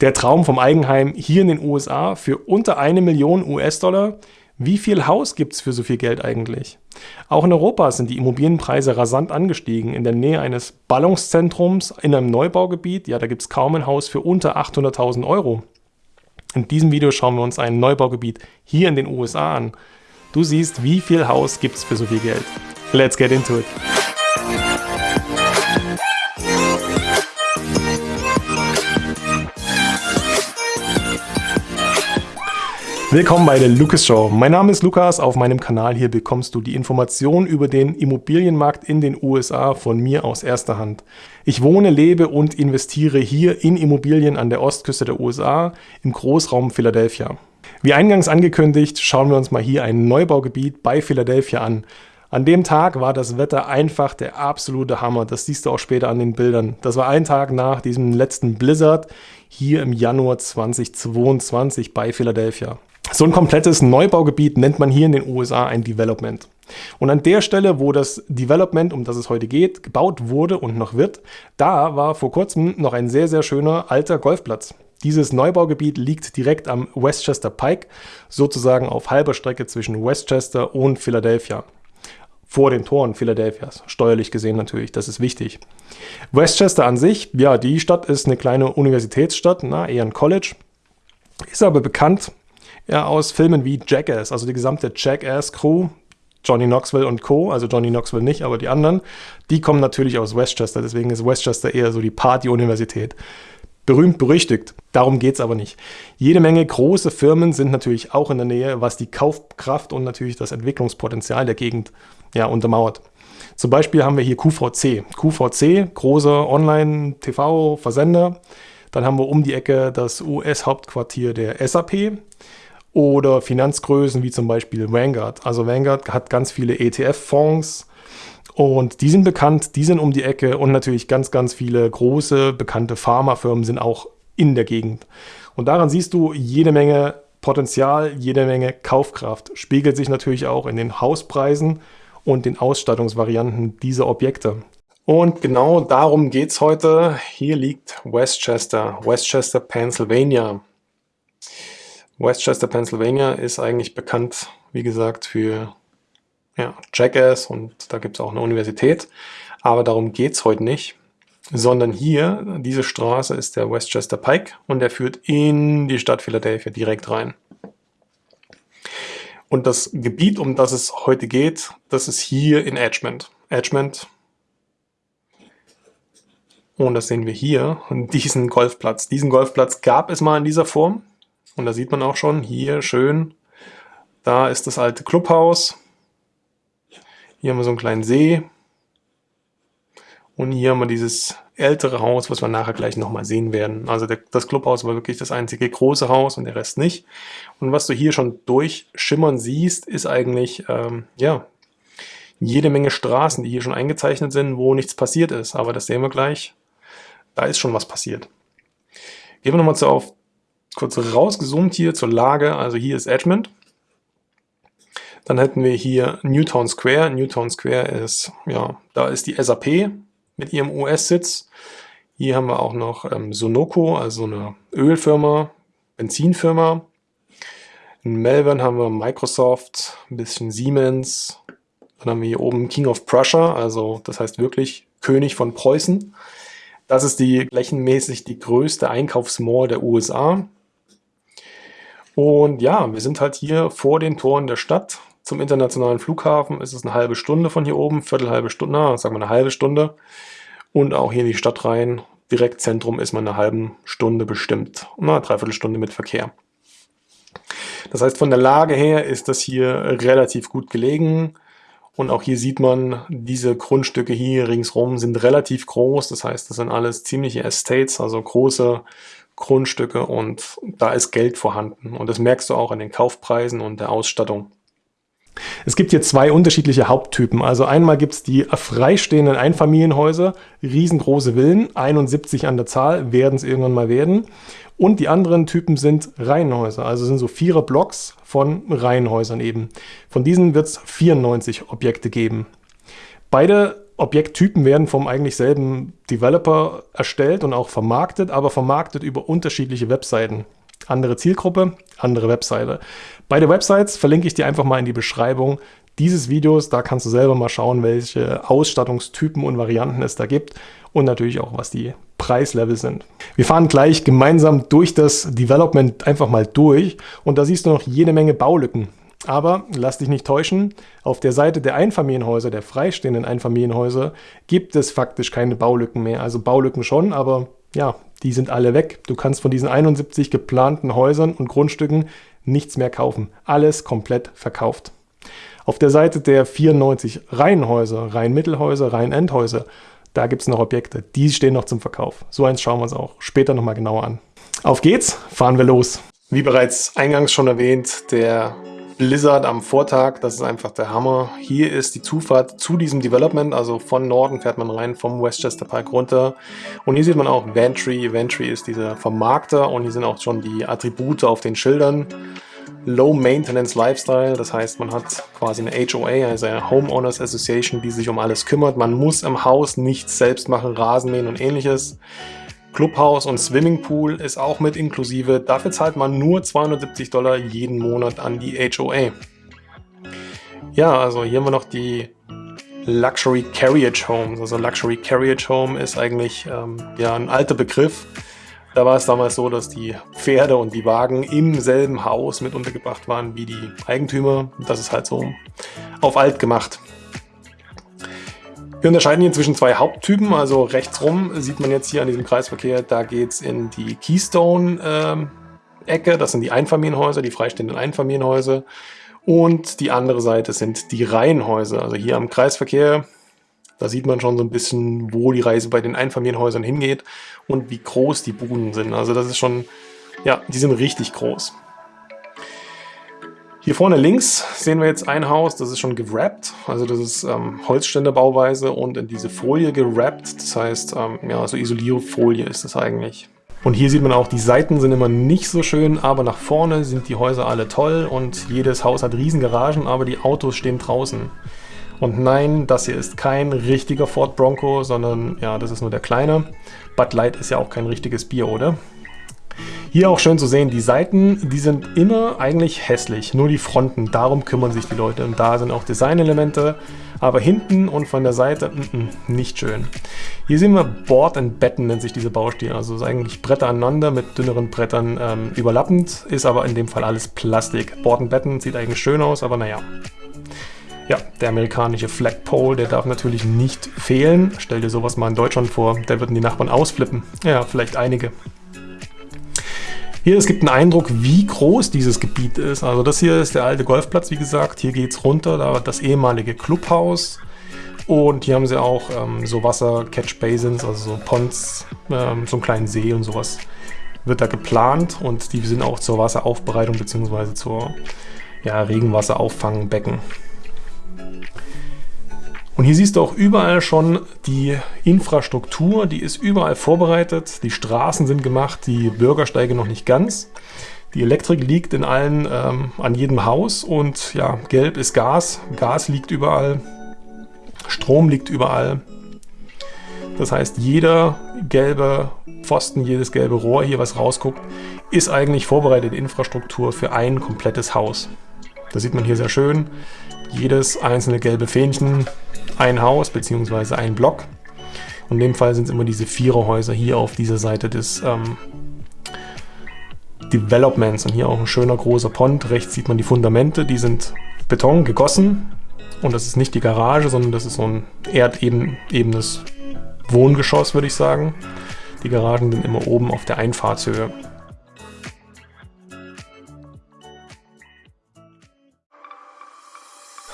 Der Traum vom Eigenheim hier in den USA für unter eine Million US-Dollar. Wie viel Haus gibt es für so viel Geld eigentlich? Auch in Europa sind die Immobilienpreise rasant angestiegen. In der Nähe eines Ballungszentrums in einem Neubaugebiet, ja, da gibt es kaum ein Haus für unter 800.000 Euro. In diesem Video schauen wir uns ein Neubaugebiet hier in den USA an. Du siehst, wie viel Haus gibt es für so viel Geld. Let's get into it. Willkommen bei der Lucas Show. Mein Name ist Lukas. Auf meinem Kanal hier bekommst du die Informationen über den Immobilienmarkt in den USA von mir aus erster Hand. Ich wohne, lebe und investiere hier in Immobilien an der Ostküste der USA im Großraum Philadelphia. Wie eingangs angekündigt, schauen wir uns mal hier ein Neubaugebiet bei Philadelphia an. An dem Tag war das Wetter einfach der absolute Hammer. Das siehst du auch später an den Bildern. Das war ein Tag nach diesem letzten Blizzard hier im Januar 2022 bei Philadelphia. So ein komplettes Neubaugebiet nennt man hier in den USA ein Development. Und an der Stelle, wo das Development, um das es heute geht, gebaut wurde und noch wird, da war vor kurzem noch ein sehr, sehr schöner alter Golfplatz. Dieses Neubaugebiet liegt direkt am Westchester Pike, sozusagen auf halber Strecke zwischen Westchester und Philadelphia. Vor den Toren Philadelphias, steuerlich gesehen natürlich, das ist wichtig. Westchester an sich, ja, die Stadt ist eine kleine Universitätsstadt, na, eher ein College, ist aber bekannt ja, aus Filmen wie Jackass, also die gesamte Jackass-Crew, Johnny Knoxville und Co., also Johnny Knoxville nicht, aber die anderen, die kommen natürlich aus Westchester, deswegen ist Westchester eher so die Party-Universität. Berühmt, berüchtigt, darum geht es aber nicht. Jede Menge große Firmen sind natürlich auch in der Nähe, was die Kaufkraft und natürlich das Entwicklungspotenzial der Gegend ja, untermauert. Zum Beispiel haben wir hier QVC. QVC, großer Online-TV-Versender. Dann haben wir um die Ecke das US-Hauptquartier der SAP oder Finanzgrößen wie zum Beispiel Vanguard. Also Vanguard hat ganz viele ETF-Fonds und die sind bekannt, die sind um die Ecke und natürlich ganz, ganz viele große, bekannte Pharmafirmen sind auch in der Gegend. Und daran siehst du jede Menge Potenzial, jede Menge Kaufkraft. Spiegelt sich natürlich auch in den Hauspreisen und den Ausstattungsvarianten dieser Objekte. Und genau darum geht es heute. Hier liegt Westchester, Westchester, Pennsylvania. Westchester, Pennsylvania ist eigentlich bekannt, wie gesagt, für ja, Jackass und da gibt es auch eine Universität. Aber darum geht es heute nicht, sondern hier, diese Straße ist der Westchester Pike und der führt in die Stadt Philadelphia direkt rein. Und das Gebiet, um das es heute geht, das ist hier in Edgemont. Edgemont. Und das sehen wir hier, diesen Golfplatz. Diesen Golfplatz gab es mal in dieser Form. Und da sieht man auch schon, hier schön, da ist das alte Clubhaus. Hier haben wir so einen kleinen See. Und hier haben wir dieses ältere Haus, was wir nachher gleich nochmal sehen werden. Also der, das Clubhaus war wirklich das einzige große Haus und der Rest nicht. Und was du hier schon durchschimmern siehst, ist eigentlich, ähm, ja, jede Menge Straßen, die hier schon eingezeichnet sind, wo nichts passiert ist. Aber das sehen wir gleich. Da ist schon was passiert. Gehen wir nochmal auf kurz rausgezoomt hier zur Lage. Also hier ist Edgemont. Dann hätten wir hier Newtown Square. Newtown Square ist, ja, da ist die SAP mit ihrem US-Sitz. Hier haben wir auch noch ähm, Sonoco, also eine Ölfirma, Benzinfirma. In Melbourne haben wir Microsoft, ein bisschen Siemens. Dann haben wir hier oben King of Prussia, also das heißt wirklich König von Preußen. Das ist die flächenmäßig die größte Einkaufsmall der USA. Und ja, wir sind halt hier vor den Toren der Stadt. Zum internationalen Flughafen ist es eine halbe Stunde von hier oben, viertel halbe Stunde, na, sagen wir eine halbe Stunde. Und auch hier in die Stadt rein, direkt Zentrum ist man eine halbe Stunde bestimmt. Na, dreiviertel Stunde mit Verkehr. Das heißt, von der Lage her ist das hier relativ gut gelegen. Und auch hier sieht man, diese Grundstücke hier ringsrum sind relativ groß. Das heißt, das sind alles ziemliche Estates, also große Grundstücke und da ist Geld vorhanden. Und das merkst du auch an den Kaufpreisen und der Ausstattung. Es gibt hier zwei unterschiedliche Haupttypen. Also einmal gibt es die freistehenden Einfamilienhäuser, riesengroße Villen, 71 an der Zahl, werden es irgendwann mal werden. Und die anderen Typen sind Reihenhäuser, also sind so vierer Blocks von Reihenhäusern eben. Von diesen wird es 94 Objekte geben. Beide Objekttypen werden vom eigentlich selben Developer erstellt und auch vermarktet, aber vermarktet über unterschiedliche Webseiten. Andere Zielgruppe, andere Webseite. Beide Websites verlinke ich dir einfach mal in die Beschreibung dieses Videos. Da kannst du selber mal schauen, welche Ausstattungstypen und Varianten es da gibt und natürlich auch, was die Preislevel sind. Wir fahren gleich gemeinsam durch das Development einfach mal durch und da siehst du noch jede Menge Baulücken. Aber lass dich nicht täuschen, auf der Seite der Einfamilienhäuser, der freistehenden Einfamilienhäuser, gibt es faktisch keine Baulücken mehr. Also Baulücken schon, aber ja, die sind alle weg. Du kannst von diesen 71 geplanten Häusern und Grundstücken nichts mehr kaufen. Alles komplett verkauft. Auf der Seite der 94 Reihenhäuser, Reihenmittelhäuser, Reihenendhäuser, da gibt es noch Objekte, die stehen noch zum Verkauf. So eins schauen wir uns auch später nochmal genauer an. Auf geht's, fahren wir los. Wie bereits eingangs schon erwähnt, der Blizzard am Vortag, das ist einfach der Hammer. Hier ist die Zufahrt zu diesem Development, also von Norden fährt man rein, vom Westchester Park runter. Und hier sieht man auch Ventry. Ventry ist dieser Vermarkter und hier sind auch schon die Attribute auf den Schildern. Low Maintenance Lifestyle, das heißt, man hat quasi eine HOA, also eine Homeowners Association, die sich um alles kümmert. Man muss im Haus nichts selbst machen, Rasenmähen und ähnliches. Clubhaus und Swimmingpool ist auch mit inklusive. Dafür zahlt man nur 270 Dollar jeden Monat an die HOA. Ja, also hier haben wir noch die Luxury Carriage Homes. Also Luxury Carriage Home ist eigentlich ähm, ja, ein alter Begriff. Da war es damals so, dass die Pferde und die Wagen im selben Haus mit untergebracht waren wie die Eigentümer. Das ist halt so auf alt gemacht. Wir unterscheiden hier zwischen zwei Haupttypen, also rechts rum sieht man jetzt hier an diesem Kreisverkehr, da geht es in die Keystone-Ecke, ähm, das sind die Einfamilienhäuser, die freistehenden Einfamilienhäuser und die andere Seite sind die Reihenhäuser, also hier am Kreisverkehr da sieht man schon so ein bisschen, wo die Reise bei den Einfamilienhäusern hingeht und wie groß die Buden sind. Also das ist schon, ja, die sind richtig groß. Hier vorne links sehen wir jetzt ein Haus, das ist schon gewrappt, also das ist ähm, Holzständerbauweise und in diese Folie gewrappt, das heißt, ähm, ja, so Isolierfolie ist das eigentlich. Und hier sieht man auch, die Seiten sind immer nicht so schön, aber nach vorne sind die Häuser alle toll und jedes Haus hat riesen Garagen, aber die Autos stehen draußen. Und nein, das hier ist kein richtiger Ford Bronco, sondern ja, das ist nur der kleine. Bud Light ist ja auch kein richtiges Bier, oder? Hier auch schön zu sehen, die Seiten, die sind immer eigentlich hässlich, nur die Fronten, darum kümmern sich die Leute. Und da sind auch Designelemente, aber hinten und von der Seite mm, mm, nicht schön. Hier sehen wir Board and Betten nennt sich diese Baustile, also ist eigentlich Bretter aneinander mit dünneren Brettern ähm, überlappend, ist aber in dem Fall alles Plastik. Board and Betten sieht eigentlich schön aus, aber naja. Ja, der amerikanische Flagpole, der darf natürlich nicht fehlen. Stell dir sowas mal in Deutschland vor, da würden die Nachbarn ausflippen. Ja, vielleicht einige. Hier, es gibt einen Eindruck, wie groß dieses Gebiet ist. Also das hier ist der alte Golfplatz, wie gesagt. Hier geht es runter, da das ehemalige Clubhaus. Und hier haben sie auch ähm, so Wasser-Catch-Basins, also so Ponds, ähm, so einen kleinen See und sowas wird da geplant. Und die sind auch zur Wasseraufbereitung bzw. zur ja, Regenwasserauffangbecken. Und hier siehst du auch überall schon die Infrastruktur, die ist überall vorbereitet. Die Straßen sind gemacht, die Bürgersteige noch nicht ganz. Die Elektrik liegt in allen, ähm, an jedem Haus und ja, gelb ist Gas. Gas liegt überall. Strom liegt überall. Das heißt, jeder gelbe Pfosten, jedes gelbe Rohr hier, was rausguckt, ist eigentlich vorbereitete Infrastruktur für ein komplettes Haus. Das sieht man hier sehr schön. Jedes einzelne gelbe Fähnchen, ein Haus bzw. ein Block. Und in dem Fall sind es immer diese Viererhäuser hier auf dieser Seite des ähm, Developments. Und hier auch ein schöner großer Pond. Rechts sieht man die Fundamente, die sind Beton gegossen. Und das ist nicht die Garage, sondern das ist so ein erdebenes Wohngeschoss, würde ich sagen. Die Garagen sind immer oben auf der Einfahrtshöhe.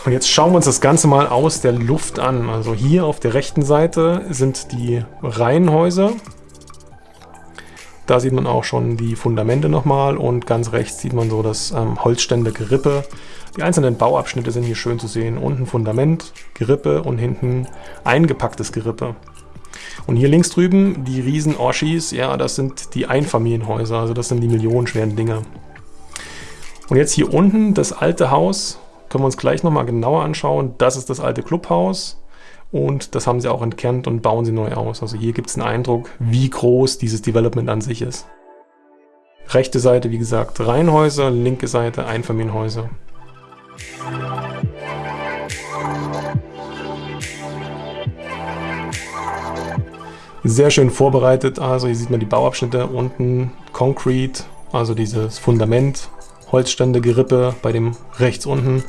Und jetzt schauen wir uns das Ganze mal aus der Luft an. Also hier auf der rechten Seite sind die Reihenhäuser. Da sieht man auch schon die Fundamente nochmal und ganz rechts sieht man so das ähm, Holzstände-Gerippe. Die einzelnen Bauabschnitte sind hier schön zu sehen. Unten Fundament, Gerippe und hinten eingepacktes Gerippe. Und hier links drüben die riesen Oschis, ja, das sind die Einfamilienhäuser, also das sind die millionenschweren Dinger. Und jetzt hier unten das alte Haus können wir uns gleich nochmal genauer anschauen. Das ist das alte Clubhaus. und das haben sie auch entkernt und bauen sie neu aus. Also hier gibt es einen Eindruck, wie groß dieses Development an sich ist. Rechte Seite, wie gesagt, Reihenhäuser, linke Seite Einfamilienhäuser. Sehr schön vorbereitet, also hier sieht man die Bauabschnitte unten, Concrete, also dieses Fundament, Holzstände, Gerippe bei dem rechts unten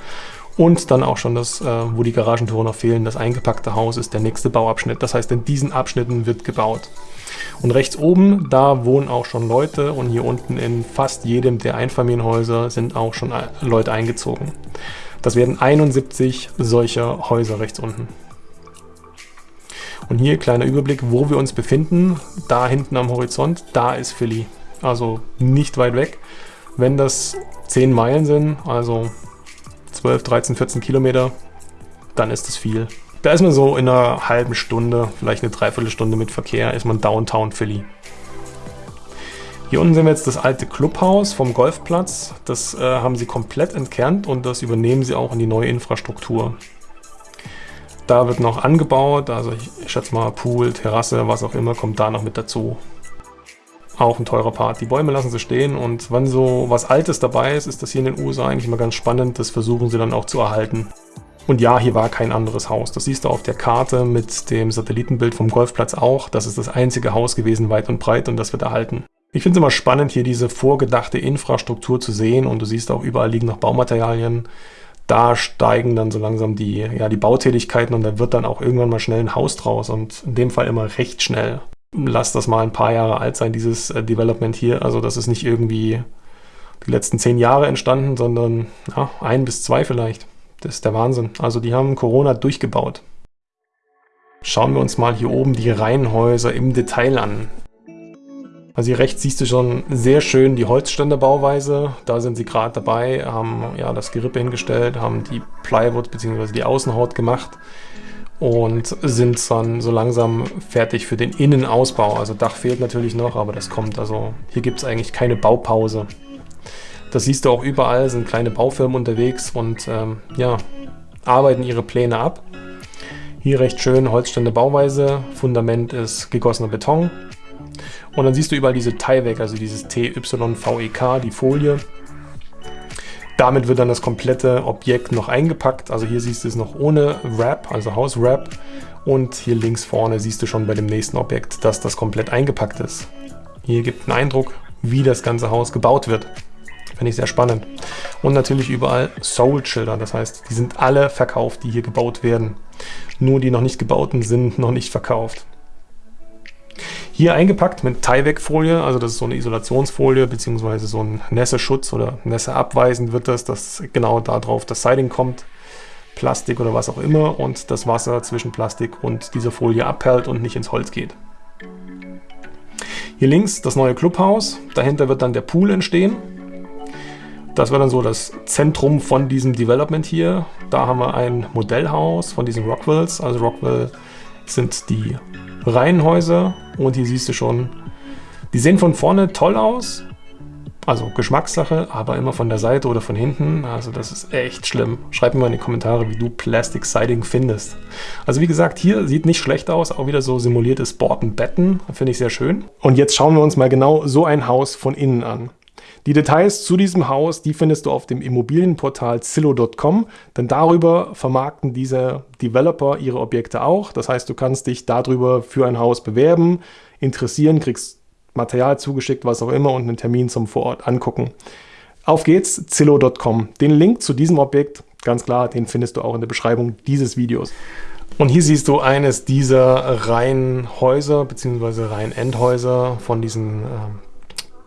und dann auch schon das, äh, wo die Garagentore noch fehlen, das eingepackte Haus ist der nächste Bauabschnitt. Das heißt, in diesen Abschnitten wird gebaut. Und rechts oben, da wohnen auch schon Leute und hier unten in fast jedem der Einfamilienhäuser sind auch schon Leute eingezogen. Das werden 71 solcher Häuser rechts unten. Und hier kleiner Überblick, wo wir uns befinden. Da hinten am Horizont, da ist Philly. Also nicht weit weg. Wenn das 10 Meilen sind, also 12, 13, 14 Kilometer, dann ist das viel. Da ist man so in einer halben Stunde, vielleicht eine Dreiviertelstunde mit Verkehr, ist man Downtown Philly. Hier unten sehen wir jetzt das alte Clubhaus vom Golfplatz. Das äh, haben sie komplett entkernt und das übernehmen sie auch in die neue Infrastruktur. Da wird noch angebaut, also ich schätze mal Pool, Terrasse, was auch immer, kommt da noch mit dazu. Auch ein teurer Part. Die Bäume lassen sie stehen und wenn so was Altes dabei ist, ist das hier in den USA eigentlich immer ganz spannend. Das versuchen sie dann auch zu erhalten. Und ja, hier war kein anderes Haus. Das siehst du auf der Karte mit dem Satellitenbild vom Golfplatz auch. Das ist das einzige Haus gewesen, weit und breit, und das wird erhalten. Ich finde es immer spannend, hier diese vorgedachte Infrastruktur zu sehen und du siehst auch, überall liegen noch Baumaterialien. Da steigen dann so langsam die, ja, die Bautätigkeiten und da wird dann auch irgendwann mal schnell ein Haus draus und in dem Fall immer recht schnell. Lass das mal ein paar Jahre alt sein, dieses äh, Development hier. Also das ist nicht irgendwie die letzten zehn Jahre entstanden, sondern ja, ein bis zwei vielleicht. Das ist der Wahnsinn. Also die haben Corona durchgebaut. Schauen wir uns mal hier oben die Reihenhäuser im Detail an. Also hier rechts siehst du schon sehr schön die Holzständerbauweise. Da sind sie gerade dabei, haben ja das Gerippe hingestellt, haben die Plywood bzw. die Außenhaut gemacht und sind dann so langsam fertig für den Innenausbau. Also Dach fehlt natürlich noch, aber das kommt. Also hier gibt es eigentlich keine Baupause. Das siehst du auch überall, sind kleine Baufirmen unterwegs und ähm, ja, arbeiten ihre Pläne ab. Hier recht schön Holzstände Bauweise, Fundament ist gegossener Beton. Und dann siehst du überall diese Tyvek, also dieses TYVEK, die Folie. Damit wird dann das komplette Objekt noch eingepackt. Also hier siehst du es noch ohne Wrap, also Hauswrap. Und hier links vorne siehst du schon bei dem nächsten Objekt, dass das komplett eingepackt ist. Hier gibt einen Eindruck, wie das ganze Haus gebaut wird. Finde ich sehr spannend. Und natürlich überall Soul-Schilder, das heißt, die sind alle verkauft, die hier gebaut werden. Nur die noch nicht gebauten sind noch nicht verkauft. Hier eingepackt mit Tyvek-Folie, also das ist so eine Isolationsfolie, beziehungsweise so ein Nässeschutz oder Nässeabweisend wird das, dass genau darauf das Siding kommt. Plastik oder was auch immer und das Wasser zwischen Plastik und dieser Folie abperlt und nicht ins Holz geht. Hier links das neue Clubhaus, dahinter wird dann der Pool entstehen. Das war dann so das Zentrum von diesem Development hier. Da haben wir ein Modellhaus von diesen Rockwells. Also Rockwell sind die Reihenhäuser und hier siehst du schon, die sehen von vorne toll aus. Also Geschmackssache, aber immer von der Seite oder von hinten. Also das ist echt schlimm. Schreib mir mal in die Kommentare, wie du Plastic Siding findest. Also wie gesagt, hier sieht nicht schlecht aus. Auch wieder so simuliertes Bortenbetten. Finde ich sehr schön. Und jetzt schauen wir uns mal genau so ein Haus von innen an. Die Details zu diesem Haus, die findest du auf dem Immobilienportal Zillow.com, denn darüber vermarkten diese Developer ihre Objekte auch. Das heißt, du kannst dich darüber für ein Haus bewerben, interessieren, kriegst Material zugeschickt, was auch immer und einen Termin zum Vorort angucken. Auf geht's, Zillow.com. Den Link zu diesem Objekt, ganz klar, den findest du auch in der Beschreibung dieses Videos. Und hier siehst du eines dieser Reihenhäuser bzw. Reihenendhäuser von diesen äh,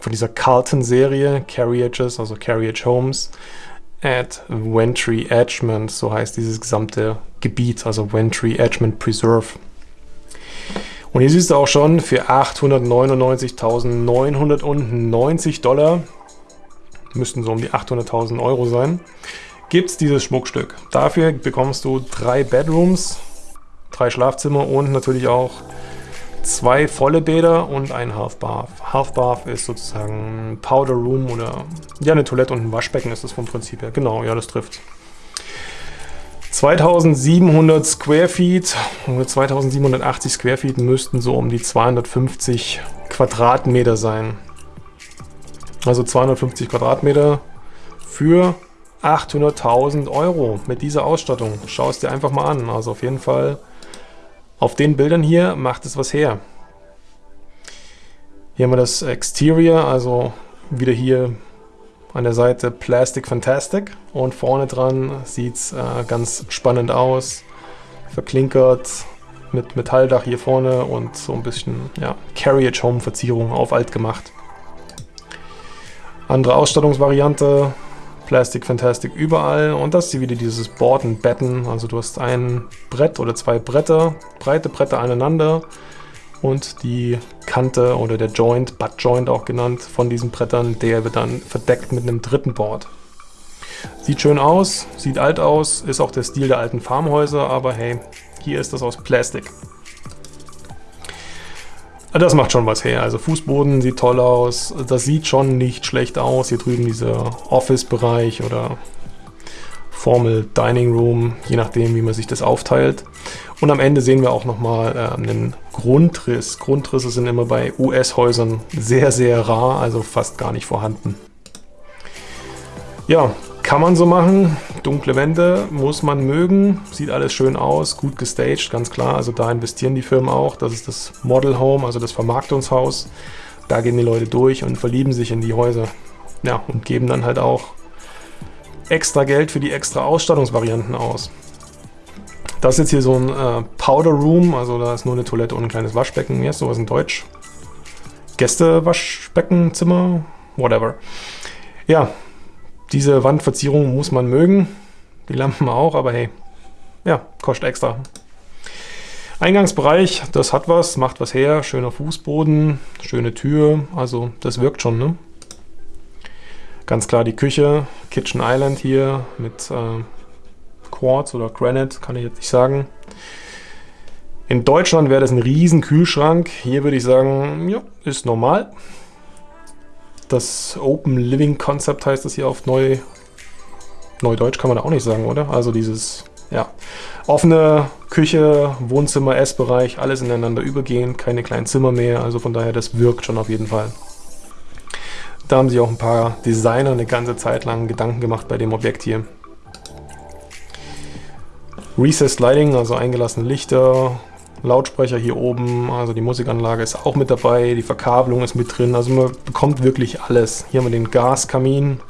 von dieser Carlton-Serie, Carriages, also Carriage Homes, at Wentry Edgemont, so heißt dieses gesamte Gebiet, also Wentry Edgemont Preserve. Und hier siehst du auch schon, für 899.990 Dollar, müssten so um die 800.000 Euro sein, gibt es dieses Schmuckstück. Dafür bekommst du drei Bedrooms, drei Schlafzimmer und natürlich auch zwei volle Bäder und ein Half Bath. Half Bath ist sozusagen Powder Room oder ja, eine Toilette und ein Waschbecken ist das vom Prinzip her. Genau, ja, das trifft. 2700 Square Feet oder 2780 Square Feet müssten so um die 250 Quadratmeter sein. Also 250 Quadratmeter für 800.000 Euro mit dieser Ausstattung. Schau es dir einfach mal an. Also auf jeden Fall auf den Bildern hier macht es was her. Hier haben wir das Exterior, also wieder hier an der Seite Plastic Fantastic und vorne dran sieht es äh, ganz spannend aus. Verklinkert mit Metalldach hier vorne und so ein bisschen ja, Carriage Home Verzierung auf alt gemacht. Andere Ausstattungsvariante, Plastic Fantastic überall und das hier wieder dieses Board and Betten. Also du hast ein Brett oder zwei Bretter, breite Bretter aneinander und die Kante oder der Joint, Butt Joint auch genannt, von diesen Brettern, der wird dann verdeckt mit einem dritten Board. Sieht schön aus, sieht alt aus, ist auch der Stil der alten Farmhäuser, aber hey, hier ist das aus Plastik. Das macht schon was her. Also Fußboden sieht toll aus. Das sieht schon nicht schlecht aus. Hier drüben dieser Office-Bereich oder Formel Dining Room, je nachdem, wie man sich das aufteilt. Und am Ende sehen wir auch nochmal äh, einen Grundriss. Grundrisse sind immer bei US-Häusern sehr, sehr rar, also fast gar nicht vorhanden. Ja, kann man so machen. Dunkle Wände muss man mögen. Sieht alles schön aus, gut gestaged, ganz klar. Also da investieren die Firmen auch. Das ist das Model Home, also das Vermarktungshaus. Da gehen die Leute durch und verlieben sich in die Häuser. Ja, und geben dann halt auch extra Geld für die extra Ausstattungsvarianten aus. Das ist jetzt hier so ein äh, Powder Room, also da ist nur eine Toilette und ein kleines Waschbecken. Heißt sowas in Deutsch? Gästewaschbeckenzimmer? Whatever. Ja, diese Wandverzierung muss man mögen. Die Lampen auch, aber hey, ja, kostet extra. Eingangsbereich, das hat was, macht was her. Schöner Fußboden, schöne Tür, also das wirkt schon, ne? Ganz klar die Küche, Kitchen Island hier mit äh, Quartz oder Granite, kann ich jetzt nicht sagen. In Deutschland wäre das ein riesen Kühlschrank. Hier würde ich sagen, ja, ist normal. Das Open Living Concept heißt das hier auf Neu... Neudeutsch kann man da auch nicht sagen, oder? Also dieses, ja, offene Küche, Wohnzimmer, Essbereich, alles ineinander übergehend, keine kleinen Zimmer mehr. Also von daher, das wirkt schon auf jeden Fall. Da haben sich auch ein paar Designer eine ganze Zeit lang Gedanken gemacht bei dem Objekt hier. Recessed Lighting, also eingelassene Lichter, Lautsprecher hier oben, also die Musikanlage ist auch mit dabei, die Verkabelung ist mit drin, also man bekommt wirklich alles. Hier haben wir den Gaskamin,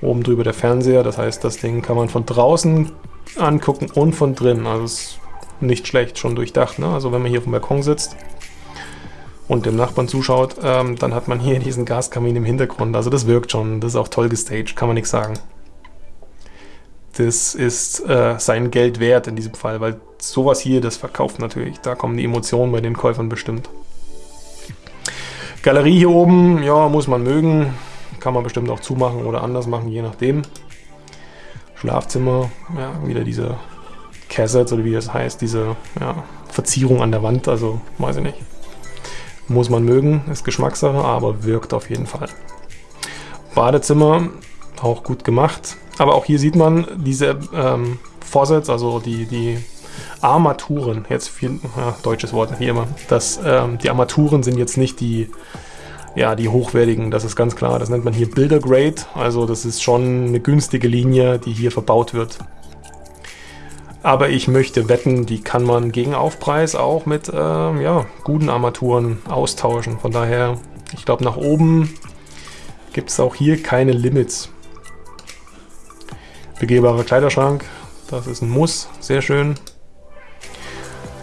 oben drüber der Fernseher, das heißt, das Ding kann man von draußen angucken und von drin, also ist nicht schlecht, schon durchdacht. Ne? Also wenn man hier auf dem Balkon sitzt, und dem Nachbarn zuschaut, ähm, dann hat man hier diesen Gaskamin im Hintergrund. Also das wirkt schon, das ist auch toll gestaged, kann man nichts sagen. Das ist äh, sein Geld wert in diesem Fall, weil sowas hier, das verkauft natürlich. Da kommen die Emotionen bei den Käufern bestimmt. Galerie hier oben, ja, muss man mögen. Kann man bestimmt auch zumachen oder anders machen, je nachdem. Schlafzimmer, ja, wieder diese Cassettes oder wie das heißt, diese ja, Verzierung an der Wand, also weiß ich nicht. Muss man mögen, ist Geschmackssache, aber wirkt auf jeden Fall. Badezimmer, auch gut gemacht. Aber auch hier sieht man diese ähm, Faucets, also die, die Armaturen, jetzt viel, ja, deutsches Wort hier immer, das, ähm, die Armaturen sind jetzt nicht die, ja, die hochwertigen, das ist ganz klar. Das nennt man hier Builder Grade, also das ist schon eine günstige Linie, die hier verbaut wird. Aber ich möchte wetten, die kann man gegen Aufpreis auch mit äh, ja, guten Armaturen austauschen. Von daher, ich glaube nach oben gibt es auch hier keine Limits. Begehbarer Kleiderschrank, das ist ein Muss, sehr schön.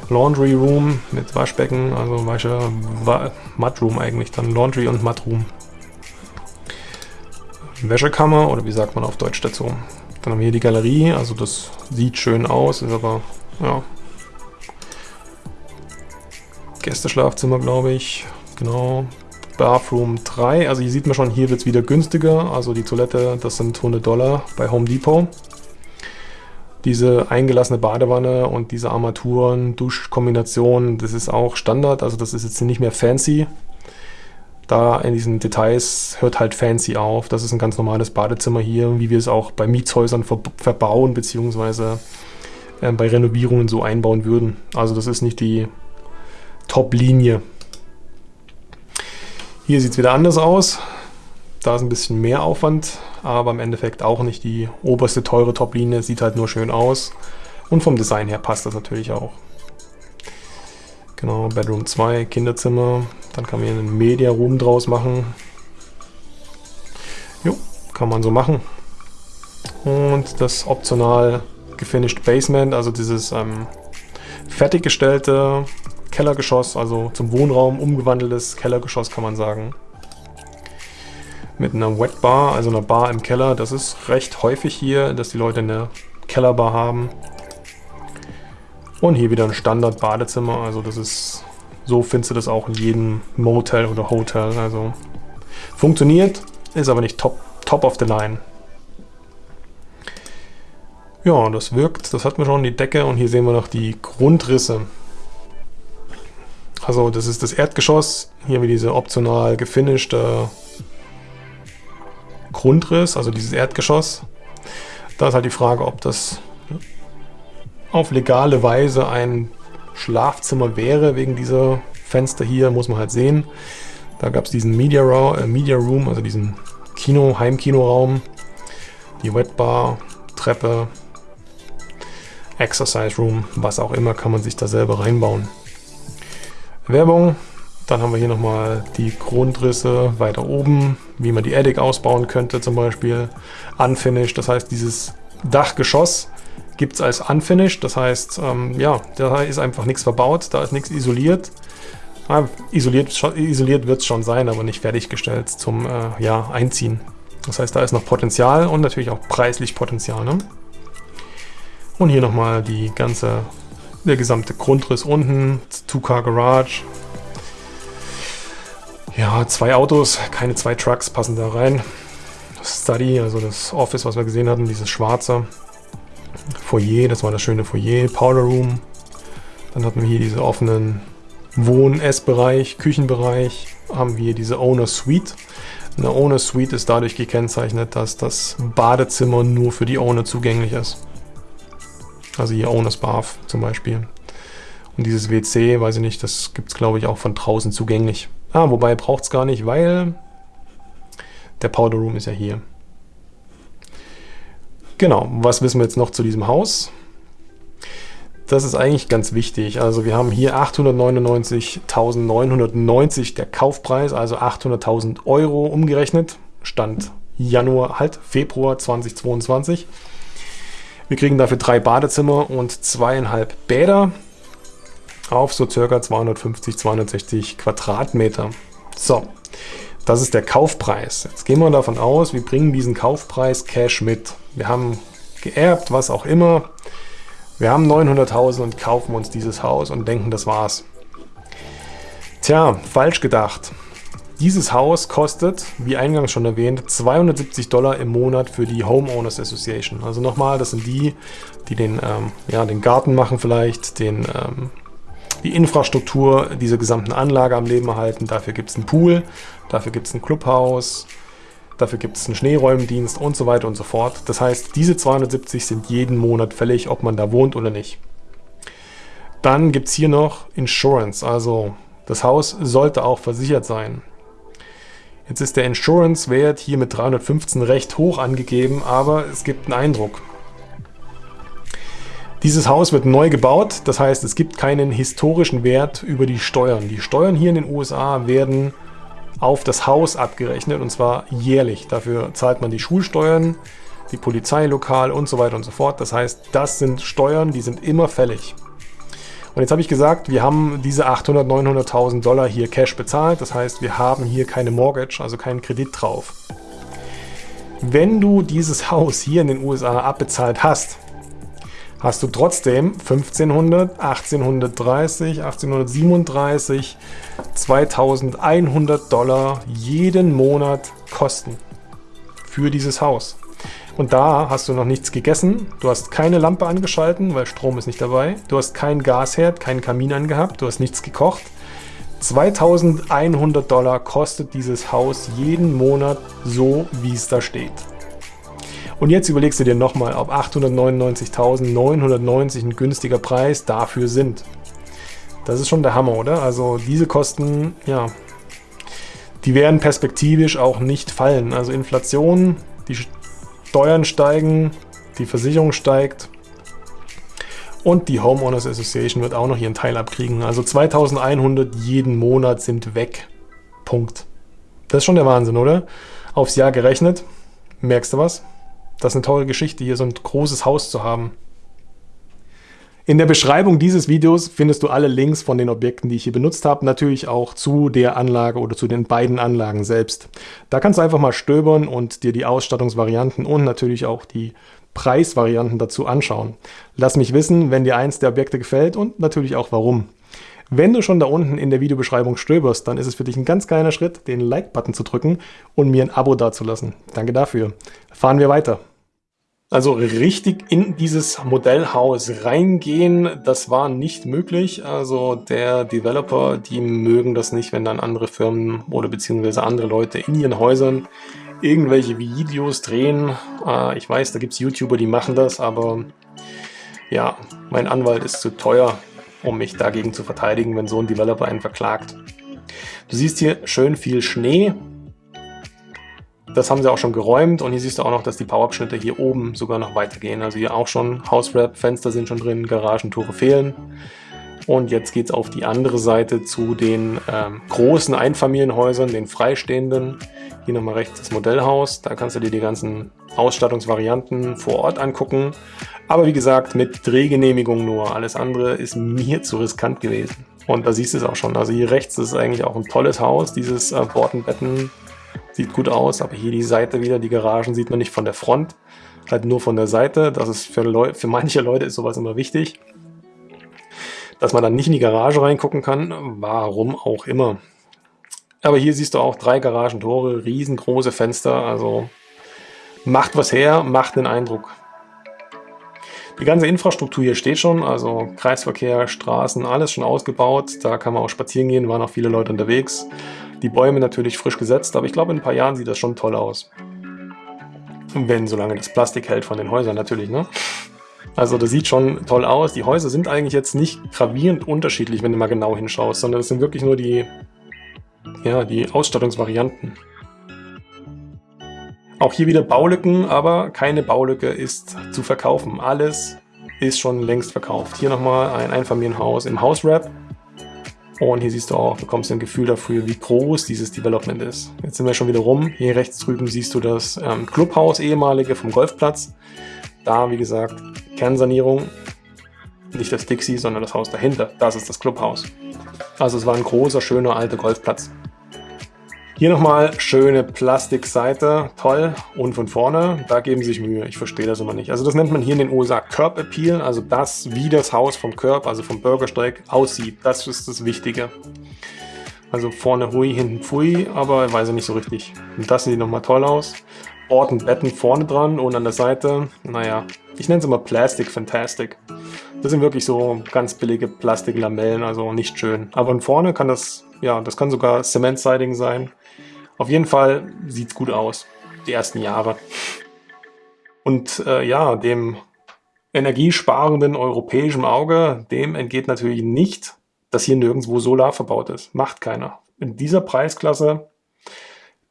Laundry Room mit Waschbecken, also Wasche, Wa Mudroom eigentlich, dann Laundry und Mudroom. Wäschekammer oder wie sagt man auf Deutsch dazu? Dann haben wir hier die Galerie, also das sieht schön aus, ist aber, ja, Gästeschlafzimmer, glaube ich. Genau. Bathroom 3. Also hier sieht man schon, hier wird es wieder günstiger. Also die Toilette, das sind 100 Dollar bei Home Depot. Diese eingelassene Badewanne und diese Armaturen, Duschkombination, das ist auch Standard. Also das ist jetzt nicht mehr fancy da in diesen Details hört halt fancy auf. Das ist ein ganz normales Badezimmer hier, wie wir es auch bei Mietshäusern ver verbauen, beziehungsweise äh, bei Renovierungen so einbauen würden. Also das ist nicht die Top-Linie. Hier sieht es wieder anders aus. Da ist ein bisschen mehr Aufwand, aber im Endeffekt auch nicht die oberste teure Top-Linie. Sieht halt nur schön aus. Und vom Design her passt das natürlich auch. Genau, Bedroom 2, Kinderzimmer. Dann kann man hier einen Media Room draus machen. Jo, kann man so machen. Und das optional gefinished Basement, also dieses ähm, fertiggestellte Kellergeschoss, also zum Wohnraum umgewandeltes Kellergeschoss kann man sagen. Mit einer Wet Bar, also einer Bar im Keller. Das ist recht häufig hier, dass die Leute eine Kellerbar haben. Und hier wieder ein Standard-Badezimmer, also das ist, so findest du das auch in jedem Motel oder Hotel, also funktioniert, ist aber nicht top, top of the line. Ja, das wirkt, das hat man schon, die Decke und hier sehen wir noch die Grundrisse. Also das ist das Erdgeschoss, hier wie diese optional gefinishte Grundriss, also dieses Erdgeschoss. Da ist halt die Frage, ob das auf legale Weise ein Schlafzimmer wäre, wegen dieser Fenster hier, muss man halt sehen. Da gab es diesen Media, äh, Media Room, also diesen Kino, Heimkinoraum, die Wetbar, Treppe, Exercise Room, was auch immer, kann man sich da selber reinbauen. Werbung, dann haben wir hier nochmal die Grundrisse weiter oben, wie man die Attic ausbauen könnte zum Beispiel. Unfinished, das heißt dieses Dachgeschoss gibt es als Unfinished. Das heißt, ähm, ja, da ist einfach nichts verbaut, da ist nichts isoliert. Ja, isoliert isoliert wird es schon sein, aber nicht fertiggestellt zum äh, ja, Einziehen. Das heißt, da ist noch Potenzial und natürlich auch preislich Potenzial. Ne? Und hier nochmal die ganze, der gesamte Grundriss unten, Two-Car Garage. Ja, zwei Autos, keine zwei Trucks passen da rein. Das Study, also das Office, was wir gesehen hatten, dieses schwarze. Foyer, das war das schöne Foyer, Powder Room. Dann hatten wir hier diese offenen Wohn-Essbereich, Küchenbereich. Haben wir diese Owner Suite. Eine Owner Suite ist dadurch gekennzeichnet, dass das Badezimmer nur für die Owner zugänglich ist. Also hier Owners Bath zum Beispiel. Und dieses WC, weiß ich nicht, das gibt es glaube ich auch von draußen zugänglich. Ah, wobei braucht es gar nicht, weil der Powder Room ist ja hier. Genau, was wissen wir jetzt noch zu diesem Haus? Das ist eigentlich ganz wichtig. Also wir haben hier 899.990 der Kaufpreis, also 800.000 Euro umgerechnet. Stand Januar, halt Februar 2022. Wir kriegen dafür drei Badezimmer und zweieinhalb Bäder auf so circa 250, 260 Quadratmeter. So, das ist der Kaufpreis. Jetzt gehen wir davon aus, wir bringen diesen Kaufpreis Cash mit. Wir haben geerbt, was auch immer. Wir haben 900.000 und kaufen uns dieses Haus und denken, das war's. Tja, falsch gedacht. Dieses Haus kostet, wie eingangs schon erwähnt, 270 Dollar im Monat für die Homeowners Association. Also nochmal, das sind die, die den, ähm, ja, den Garten machen vielleicht, den, ähm, die Infrastruktur dieser gesamten Anlage am Leben erhalten. Dafür gibt es einen Pool, dafür gibt es ein Clubhaus, dafür gibt es einen Schneeräumdienst und so weiter und so fort. Das heißt, diese 270 sind jeden Monat fällig, ob man da wohnt oder nicht. Dann gibt es hier noch Insurance, also das Haus sollte auch versichert sein. Jetzt ist der Insurance-Wert hier mit 315 recht hoch angegeben, aber es gibt einen Eindruck. Dieses Haus wird neu gebaut, das heißt, es gibt keinen historischen Wert über die Steuern. Die Steuern hier in den USA werden auf das Haus abgerechnet und zwar jährlich. Dafür zahlt man die Schulsteuern, die Polizeilokal und so weiter und so fort. Das heißt, das sind Steuern, die sind immer fällig. Und jetzt habe ich gesagt, wir haben diese 800, 900.000 Dollar hier Cash bezahlt. Das heißt, wir haben hier keine Mortgage, also keinen Kredit drauf. Wenn du dieses Haus hier in den USA abbezahlt hast, hast du trotzdem 1500, 1830, 1837, 2100 Dollar jeden Monat Kosten für dieses Haus. Und da hast du noch nichts gegessen, du hast keine Lampe angeschalten, weil Strom ist nicht dabei, du hast keinen Gasherd, keinen Kamin angehabt, du hast nichts gekocht. 2100 Dollar kostet dieses Haus jeden Monat so, wie es da steht. Und jetzt überlegst du dir nochmal, ob 899.990 ein günstiger Preis dafür sind. Das ist schon der Hammer, oder? Also diese Kosten, ja, die werden perspektivisch auch nicht fallen. Also Inflation, die Steuern steigen, die Versicherung steigt und die Homeowners Association wird auch noch ihren Teil abkriegen. Also 2100 jeden Monat sind weg. Punkt. Das ist schon der Wahnsinn, oder? Aufs Jahr gerechnet. Merkst du was? Das ist eine tolle Geschichte, hier so ein großes Haus zu haben. In der Beschreibung dieses Videos findest du alle Links von den Objekten, die ich hier benutzt habe, natürlich auch zu der Anlage oder zu den beiden Anlagen selbst. Da kannst du einfach mal stöbern und dir die Ausstattungsvarianten und natürlich auch die Preisvarianten dazu anschauen. Lass mich wissen, wenn dir eins der Objekte gefällt und natürlich auch warum. Wenn du schon da unten in der Videobeschreibung stöberst, dann ist es für dich ein ganz kleiner Schritt, den Like-Button zu drücken und mir ein Abo dazulassen. Danke dafür. Fahren wir weiter. Also richtig in dieses Modellhaus reingehen, das war nicht möglich. Also der Developer, die mögen das nicht, wenn dann andere Firmen oder beziehungsweise andere Leute in ihren Häusern irgendwelche Videos drehen. Äh, ich weiß, da gibt es YouTuber, die machen das, aber ja, mein Anwalt ist zu teuer, um mich dagegen zu verteidigen, wenn so ein Developer einen verklagt. Du siehst hier schön viel Schnee. Das haben sie auch schon geräumt und hier siehst du auch noch, dass die Powerabschnitte hier oben sogar noch weitergehen. Also hier auch schon Hauswrap, Fenster sind schon drin, Garagentore fehlen. Und jetzt geht es auf die andere Seite zu den ähm, großen Einfamilienhäusern, den freistehenden. Hier nochmal rechts das Modellhaus. Da kannst du dir die ganzen Ausstattungsvarianten vor Ort angucken. Aber wie gesagt, mit Drehgenehmigung nur. Alles andere ist mir zu riskant gewesen. Und da siehst du es auch schon. Also hier rechts ist eigentlich auch ein tolles Haus. Dieses äh, Bortenbetten Sieht gut aus, aber hier die Seite wieder, die Garagen sieht man nicht von der Front, halt nur von der Seite. Das ist für, Leu für manche Leute ist sowas immer wichtig. Dass man dann nicht in die Garage reingucken kann, warum auch immer. Aber hier siehst du auch drei Garagentore, riesengroße Fenster, also macht was her, macht den Eindruck. Die ganze Infrastruktur hier steht schon, also Kreisverkehr, Straßen, alles schon ausgebaut. Da kann man auch spazieren gehen, waren auch viele Leute unterwegs. Die Bäume natürlich frisch gesetzt, aber ich glaube, in ein paar Jahren sieht das schon toll aus. Wenn, solange das Plastik hält von den Häusern natürlich, ne? Also das sieht schon toll aus. Die Häuser sind eigentlich jetzt nicht gravierend unterschiedlich, wenn du mal genau hinschaust, sondern es sind wirklich nur die, ja, die Ausstattungsvarianten. Auch hier wieder Baulücken, aber keine Baulücke ist zu verkaufen. Alles ist schon längst verkauft. Hier nochmal ein Einfamilienhaus im Hauswrap. Und hier siehst du auch, bekommst ein Gefühl dafür, wie groß dieses Development ist. Jetzt sind wir schon wieder rum. Hier rechts drüben siehst du das ähm, Clubhaus, ehemalige vom Golfplatz. Da, wie gesagt, Kernsanierung. Nicht das Dixie, sondern das Haus dahinter. Das ist das Clubhaus. Also es war ein großer, schöner, alter Golfplatz. Hier nochmal schöne Plastikseite, toll. Und von vorne, da geben sie sich Mühe. Ich verstehe das immer nicht. Also das nennt man hier in den USA Curb Appeal, also das, wie das Haus vom Curb, also vom Bürgersteig, aussieht. Das ist das Wichtige. Also vorne hui, hinten pfui, aber weiß ich nicht so richtig. Und das sieht nochmal toll aus. Ort und Betten vorne dran und an der Seite, naja, ich nenne es immer Plastic Fantastic. Das sind wirklich so ganz billige Plastiklamellen, also nicht schön. Aber von vorne kann das, ja, das kann sogar Cement-Siding sein. Auf jeden Fall sieht es gut aus, die ersten Jahre. Und äh, ja, dem energiesparenden europäischen Auge, dem entgeht natürlich nicht, dass hier nirgendwo Solar verbaut ist. Macht keiner. In dieser Preisklasse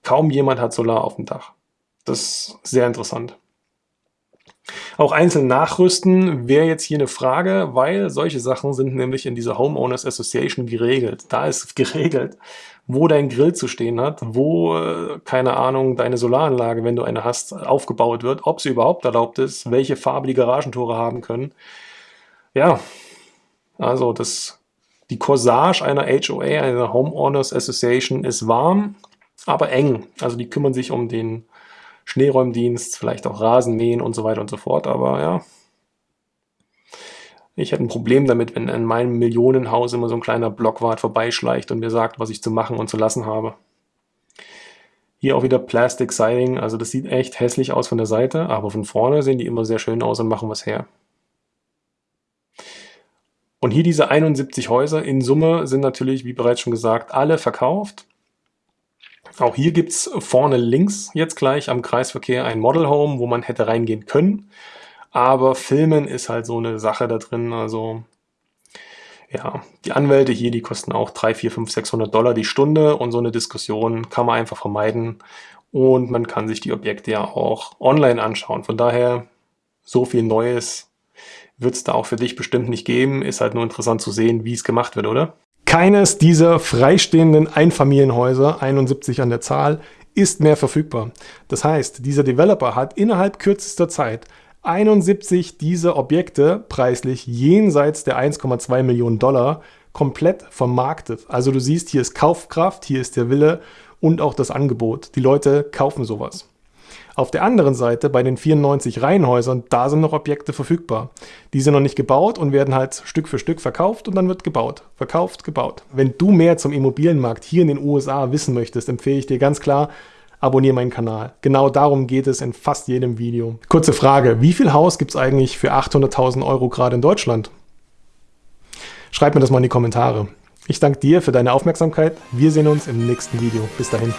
kaum jemand hat Solar auf dem Dach. Das ist sehr interessant. Auch einzeln nachrüsten wäre jetzt hier eine Frage, weil solche Sachen sind nämlich in dieser Homeowners Association geregelt. Da ist geregelt, wo dein Grill zu stehen hat, wo, äh, keine Ahnung, deine Solaranlage, wenn du eine hast, aufgebaut wird, ob sie überhaupt erlaubt ist, welche Farbe die Garagentore haben können. Ja, also das, die Corsage einer HOA, einer Homeowners Association ist warm, aber eng. Also die kümmern sich um den Schneeräumdienst, vielleicht auch Rasenmähen und so weiter und so fort. Aber ja, ich hätte ein Problem damit, wenn in meinem Millionenhaus immer so ein kleiner Blockwart vorbeischleicht und mir sagt, was ich zu machen und zu lassen habe. Hier auch wieder Plastic Siding, also das sieht echt hässlich aus von der Seite, aber von vorne sehen die immer sehr schön aus und machen was her. Und hier diese 71 Häuser in Summe sind natürlich, wie bereits schon gesagt, alle verkauft. Auch hier gibt es vorne links jetzt gleich am Kreisverkehr ein Model Home, wo man hätte reingehen können. Aber Filmen ist halt so eine Sache da drin. Also ja, die Anwälte hier, die kosten auch 3, 4, 5, 600 Dollar die Stunde und so eine Diskussion kann man einfach vermeiden und man kann sich die Objekte ja auch online anschauen. Von daher, so viel Neues wird es da auch für dich bestimmt nicht geben. Ist halt nur interessant zu sehen, wie es gemacht wird, oder? Keines dieser freistehenden Einfamilienhäuser, 71 an der Zahl, ist mehr verfügbar. Das heißt, dieser Developer hat innerhalb kürzester Zeit 71 dieser Objekte preislich jenseits der 1,2 Millionen Dollar komplett vermarktet. Also du siehst, hier ist Kaufkraft, hier ist der Wille und auch das Angebot. Die Leute kaufen sowas. Auf der anderen Seite, bei den 94 Reihenhäusern, da sind noch Objekte verfügbar. Die sind noch nicht gebaut und werden halt Stück für Stück verkauft und dann wird gebaut. Verkauft, gebaut. Wenn du mehr zum Immobilienmarkt hier in den USA wissen möchtest, empfehle ich dir ganz klar, abonniere meinen Kanal. Genau darum geht es in fast jedem Video. Kurze Frage, wie viel Haus gibt es eigentlich für 800.000 Euro gerade in Deutschland? Schreib mir das mal in die Kommentare. Ich danke dir für deine Aufmerksamkeit. Wir sehen uns im nächsten Video. Bis dahin.